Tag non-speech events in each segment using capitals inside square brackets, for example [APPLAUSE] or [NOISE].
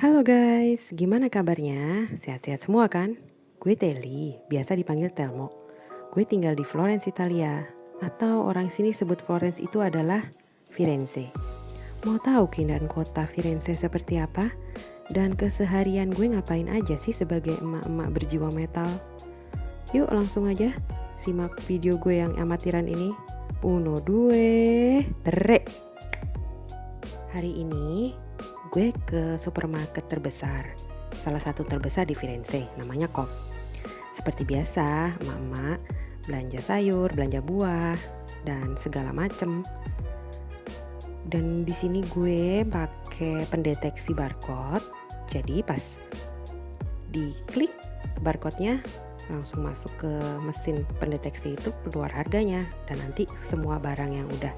Halo guys, gimana kabarnya? Sehat-sehat semua kan? Gue Teli, biasa dipanggil Telmo. Gue tinggal di Florence, Italia. Atau orang sini sebut Florence itu adalah Firenze. Mau tahu keindahan kota Firenze seperti apa? Dan keseharian gue ngapain aja sih sebagai emak-emak berjiwa metal? Yuk langsung aja simak video gue yang amatiran ini. Uno, due, tere. Hari ini gue ke supermarket terbesar, salah satu terbesar di Firenze, namanya Coop. Seperti biasa, emak-emak belanja sayur, belanja buah, dan segala macem. Dan di sini gue pakai pendeteksi barcode, jadi pas diklik barcode-nya langsung masuk ke mesin pendeteksi itu keluar harganya dan nanti semua barang yang udah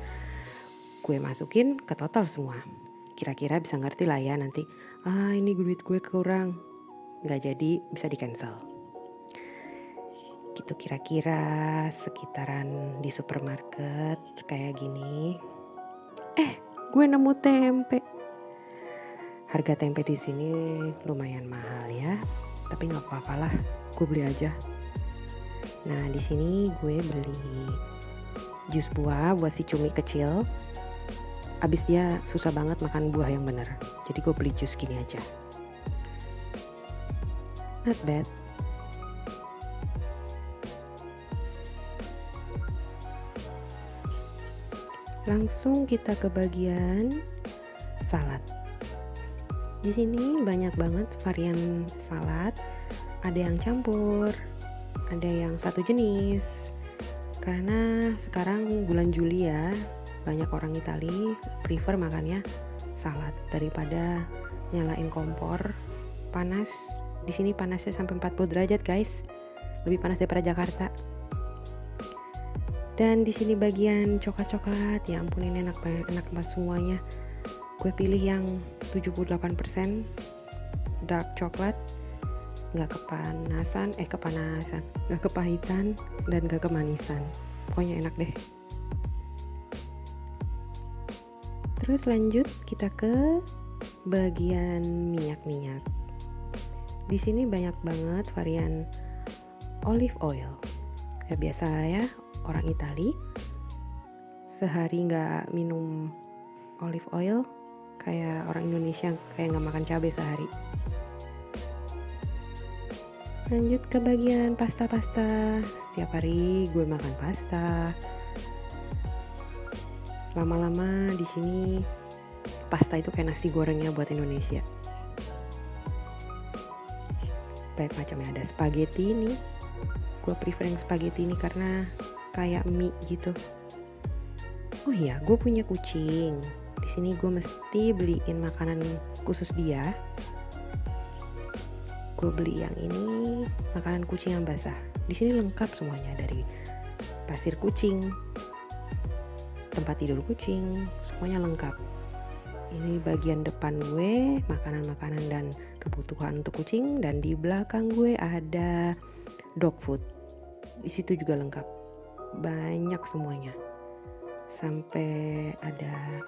gue masukin ke total semua kira-kira bisa ngerti lah ya nanti ah ini duit gue kurang nggak jadi bisa di cancel gitu kira-kira sekitaran di supermarket kayak gini. Eh gue nemu tempe. Harga tempe di sini lumayan mahal ya tapi nggak apa-apa lah gue beli aja. Nah di sini gue beli jus buah buat si cumi kecil abis dia susah banget makan buah yang bener. Jadi gue beli jus gini aja. Not bad. Langsung kita ke bagian salad. Di sini banyak banget varian salad. Ada yang campur ada yang satu jenis. Karena sekarang bulan Juli ya banyak orang Itali prefer makannya salad daripada nyalain kompor. Panas. Di sini panasnya sampai 40 derajat guys. Lebih panas daripada Jakarta. Dan di sini bagian coklat-coklat. Ya ampun ini enak banget enak banget semuanya. Gue pilih yang 78% dark coklat. Nggak kepanasan eh kepanasan. Nggak kepahitan dan nggak kemanisan. Pokoknya enak deh Terus lanjut kita ke bagian minyak-minyak. Di sini banyak banget varian olive oil. Ya biasa ya orang Itali sehari nggak minum olive oil kayak orang Indonesia kayak nggak makan cabai sehari. Lanjut ke bagian pasta-pasta. Setiap hari gue makan pasta lama-lama di sini pasta itu kayak nasi gorengnya buat Indonesia. Banyak macamnya. Ada spaghetti ini. Gue prefer yang spaghetti ini karena kayak mie gitu. Oh iya gue punya kucing. Di sini gue mesti beliin makanan khusus dia. Gue beli yang ini makanan kucing yang basah. Di sini lengkap semuanya dari pasir kucing tempat tidur kucing semuanya lengkap. Ini bagian depan gue makanan-makanan dan kebutuhan untuk kucing dan di belakang gue ada dog food. Di situ juga lengkap. Banyak semuanya. Sampai ada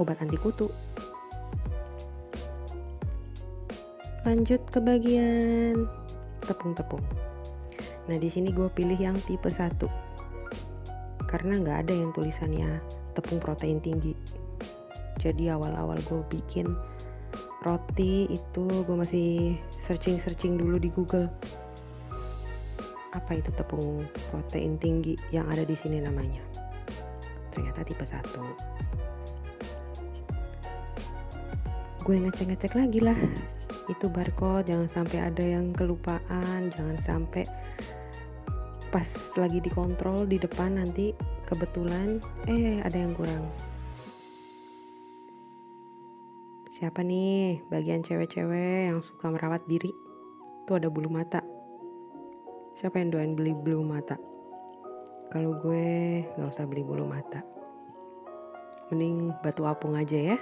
obat anti kutu. Lanjut ke bagian tepung-tepung. Nah di sini gue pilih yang tipe 1 karena nggak ada yang tulisannya tepung protein tinggi. Jadi awal-awal gue bikin roti itu gue masih searching-searching dulu di Google. Apa itu tepung protein tinggi yang ada di sini namanya? Ternyata tipe 1 gue ngecek-ngecek lagi lah. Itu barcode jangan sampai ada yang kelupaan jangan sampai pas lagi dikontrol di depan nanti kebetulan eh ada yang kurang. Siapa nih? Bagian cewek-cewek yang suka merawat diri. Tuh ada bulu mata. Siapa yang doain beli bulu mata? Kalau gue nggak usah beli bulu mata. Mending batu apung aja ya.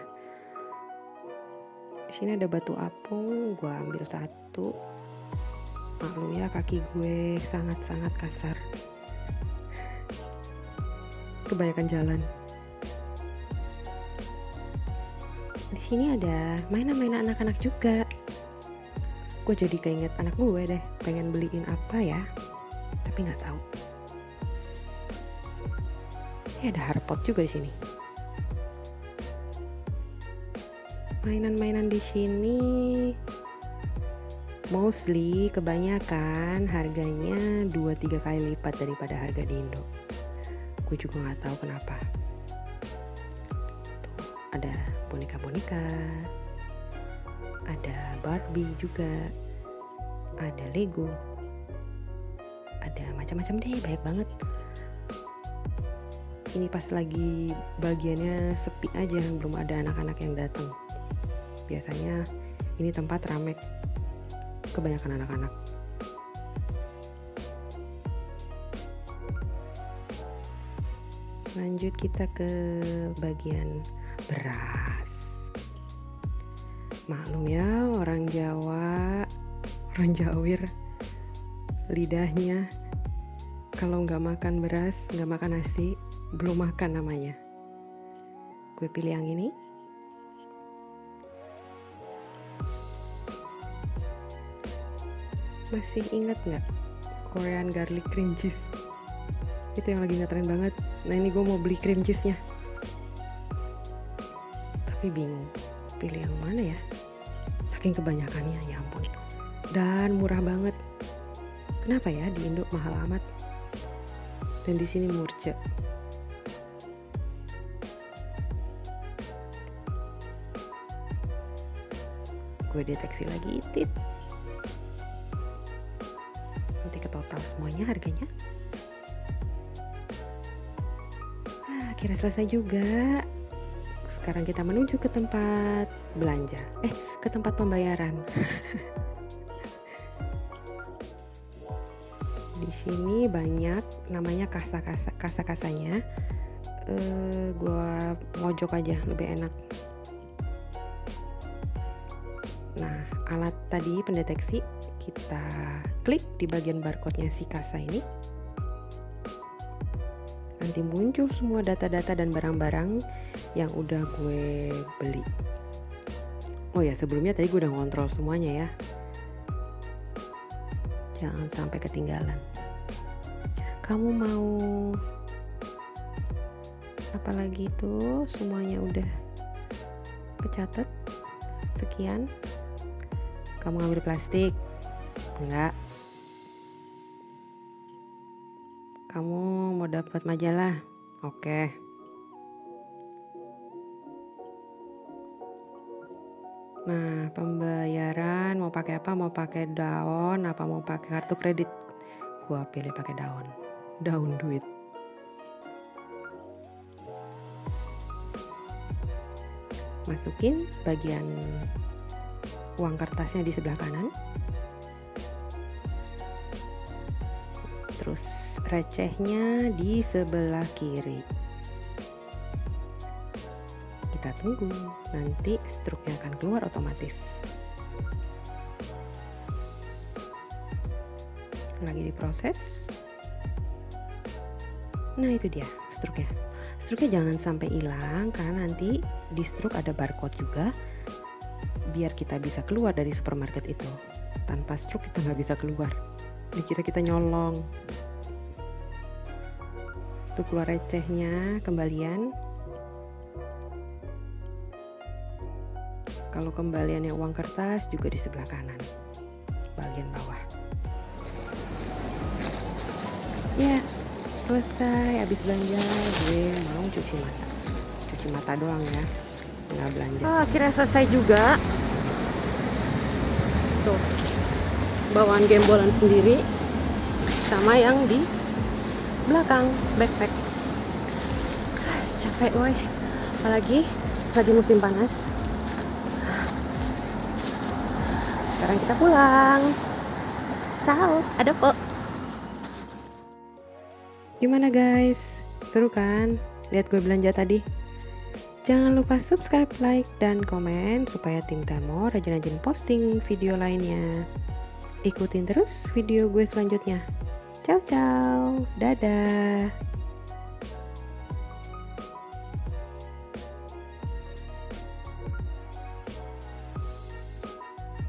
Sini ada batu apung gue ambil satu maklum ya kaki gue sangat-sangat kasar kebanyakan jalan di sini ada mainan-mainan anak-anak juga. Gue jadi keinget anak gue deh, pengen beliin apa ya, tapi nggak tahu. Ini ada harpot juga di sini. Mainan-mainan di sini mostly kebanyakan harganya 2-3 kali lipat daripada harga di Indo. Gue juga nggak tahu kenapa. Tuh, ada boneka-boneka, ada Barbie juga, ada Lego, ada macam-macam deh, banyak banget. Ini pas lagi bagiannya sepi aja, belum ada anak-anak yang datang. Biasanya ini tempat ramai kebanyakan anak-anak. Lanjut kita ke bagian beras. Maklum ya orang Jawa, orang Jawir, lidahnya kalau nggak makan beras, nggak makan nasi, belum makan namanya. Gue pilih yang ini. Masih ingat nggak Korean garlic cream cheese? Itu yang lagi ngetren banget. Nah ini gue mau beli cream cheese-nya. Tapi bingung, pilih yang mana ya? Saking kebanyakannya, ya ampun. Dan murah banget. Kenapa ya di Indo mahal amat? Dan di sini murce. Gue deteksi lagi tit total semuanya harganya? Ah, akhirnya selesai juga. Sekarang kita menuju ke tempat belanja. Eh ke tempat pembayaran. [LAUGHS] Di sini banyak namanya kasa-kasa kasa-kasanya. Uh, gua mojok aja lebih enak. Nah alat tadi pendeteksi kita klik di bagian barcode-nya si kasa ini. Nanti muncul semua data-data dan barang-barang yang udah gue beli. Oh ya sebelumnya tadi gue udah ngontrol semuanya ya. Jangan sampai ketinggalan. Kamu mau apalagi itu? Semuanya udah kecatat? Sekian. Kamu ngambil plastik enggak. Kamu mau dapat majalah? Oke. Nah pembayaran mau pakai apa? Mau pakai daun apa mau pakai kartu kredit? Gua pilih pakai daun. Daun duit. Masukin bagian uang kertasnya di sebelah kanan recehnya di sebelah kiri. Kita tunggu nanti struknya akan keluar otomatis. Lagi diproses. Nah itu dia struknya struknya jangan sampai hilang karena nanti di struk ada barcode juga biar kita bisa keluar dari supermarket itu. Tanpa struk kita nggak bisa keluar. Dikira kita nyolong tuh keluar recehnya kembalian. Kalau kembaliannya uang kertas juga di sebelah kanan bagian bawah. Ya selesai habis belanja gue mau cuci mata. Cuci mata doang ya nggak belanja. Oh, akhirnya selesai juga. Tuh bawaan gembolan sendiri sama yang di belakang backpack. Capek woi. Apalagi lagi musim panas. Sekarang kita pulang. Ciao ada po gimana guys? Seru kan? Lihat gue belanja tadi? Jangan lupa subscribe, like, dan komen supaya tim Temo rajin-rajin posting video lainnya. Ikutin terus video gue selanjutnya. Ciao ciao. Dadah.